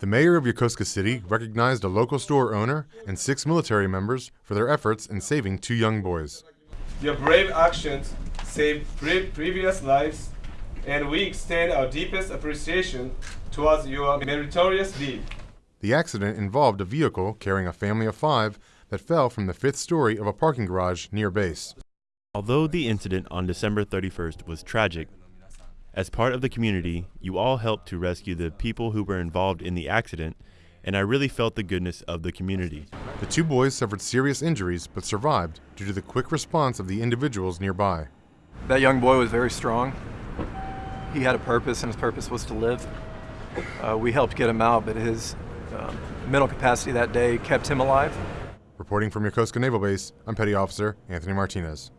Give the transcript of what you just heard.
The mayor of Yokosuka City recognized a local store owner and six military members for their efforts in saving two young boys. Your brave actions saved pre- previous lives, and we extend our deepest appreciation towards your meritorious deed. The accident involved a vehicle carrying a family of five that fell from the fifth story of a parking garage near base. Although the incident on December 31st was tragic, as part of the community, you all helped to rescue the people who were involved in the accident, and I really felt the goodness of the community. The two boys suffered serious injuries but survived due to the quick response of the individuals nearby. That young boy was very strong. He had a purpose, and his purpose was to live. Uh, we helped get him out, but his um, mental capacity that day kept him alive. Reporting from Yokosuka Naval Base, I'm Petty Officer Anthony Martinez.